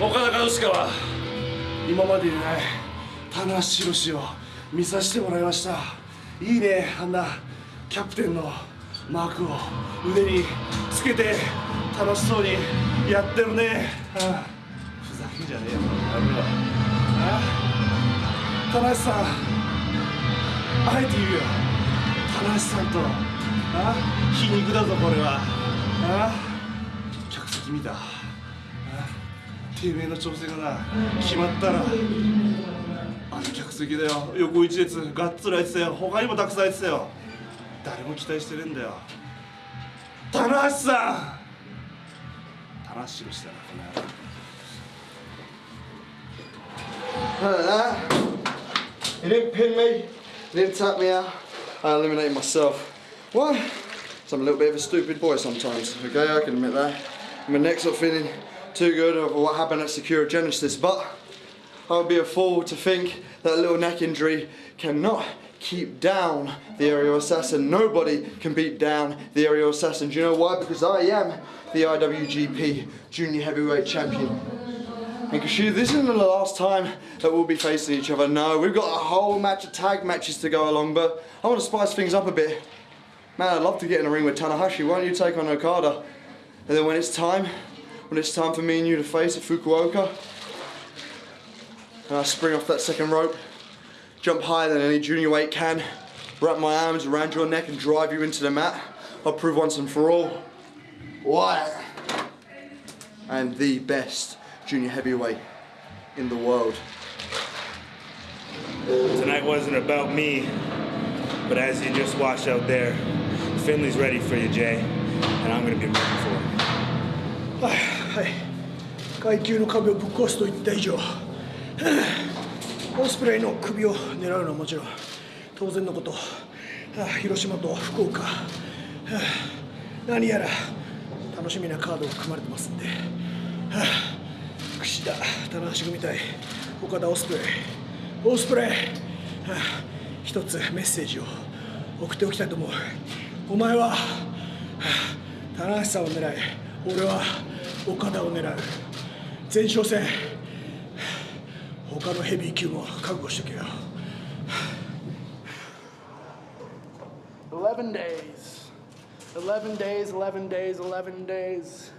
岡田和親は今までにない棚橋宏を見させてもらいました。いいねあんな。キャプテンのマークを腕につけて楽しそうにやってるね、ああ。ふざけんじゃねえよやめろあ棚橋さん。あえて言うよ。棚橋さんと。あ皮肉だぞこれは。あ。客席見た。あてめえの調整がな決まったらあの客席だよ。横一列がっつり空いてたよ。他にもたくさん空いてたよ。誰も期待してねえんだよ。棚橋さん！棚橋宏だなこの野郎。You didn't pin me. He didn't tap me out. I eliminated myself. Why? So I'm a little bit of a stupid boy sometimes. Okay, I can admit that. My neck's not feeling too good over what happened at Sakura Genesis, but I would be a fool to think that a little neck injury cannot keep down the aerial assassin. Nobody can beat down the aerial assassin. Do you know why? Because I am the IWGP Junior Heavyweight Champion. And Kashu, this isn't the last time that we'll be facing each other. No, we've got a whole match of tag matches to go along, but I want to spice things up a bit. Man, I'd love to get in a ring with Tanahashi. Why don't you take on Okada? And then when it's time, when it's time for me and you to face at Fukuoka, and I spring off that second rope, jump higher than any junior weight can, wrap my arms around your neck and drive you into the mat. I'll prove once and for all why I'm the best junior heavyweight in the world. Tonight wasn't about me, but as you just watched out there, Finley's ready for you, Jay, and I'm gonna be rooting for him. はい。階級の壁をぶっ壊すと言った以上。オスプレイの首を狙うのはもちろん当然のこと。広島と福岡。何やら楽しみなカードが組まれてますんで。はあ櫛田棚橋組対岡田オスプレイ。オスプレイ。一つメッセージを送っておきたいと思う。お前ははあ棚橋さんを狙い俺は岡田を狙う前哨戦他のヘビー級も覚悟しとけよ 11 days. 11 days, 11 days, 11 days.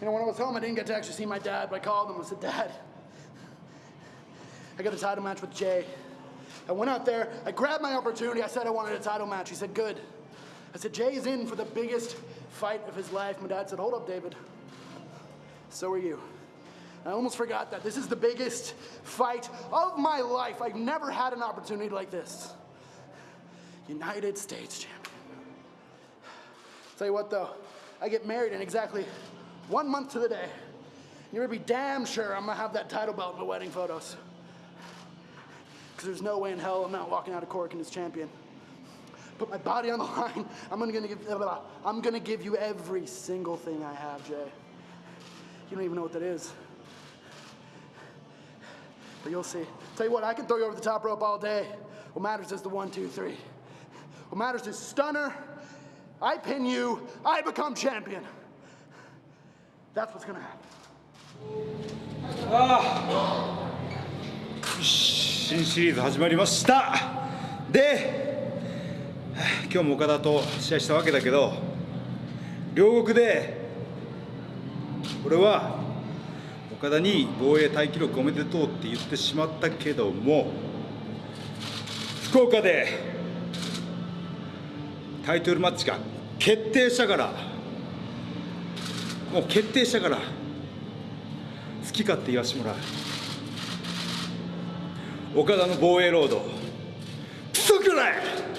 You know, when I was home, I didn't get to actually see my dad, but I called him. I said, Dad, I got a title match with Jay. I went out there, I grabbed my opportunity. I said I wanted a title match. He said, Good. I said, Jay's in for the biggest fight of his life. My dad said, Hold up, David. So are you. I almost forgot that. This is the biggest fight of my life. I've never had an opportunity like this. United States champion. Tell you what though, I get married in exactly one month to the day. You're gonna be damn sure I'm gonna have that title belt in my wedding photos. Because there's no way in hell I'm not walking out of Cork and as champion Put my body on the line. I'm gonna, gonna give, I'm gonna give you every single thing I have, Jay. You don't even know what that is. But you'll see. Tell you what, I can throw you over the top rope all day. What matters is the one, two, three. What matters is stunner. I pin you. I become champion. That's what's gonna happen. 新シリーズ始まりましたで 今日も岡田と試合したわけだけど両国で俺は岡田に防衛タイ記録おめでとうって言ってしまったけども福岡でタイトルマッチが決定したからもう決定したから好き勝手言わしてもらう。岡田の防衛ロードクソくらい！